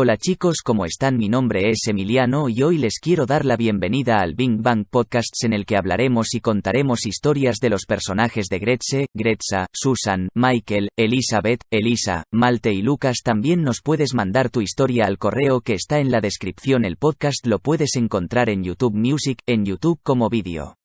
Hola chicos, ¿cómo están? Mi nombre es Emiliano y hoy les quiero dar la bienvenida al Bing Bang Podcasts en el que hablaremos y contaremos historias de los personajes de Gretze, Gretza, Susan, Michael, Elizabeth, Elisa, Malte y Lucas. También nos puedes mandar tu historia al correo que está en la descripción. El podcast lo puedes encontrar en YouTube Music, en YouTube como vídeo.